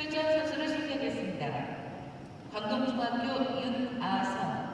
출전 선수를 소개하겠습니다. 광동중학교 윤아성,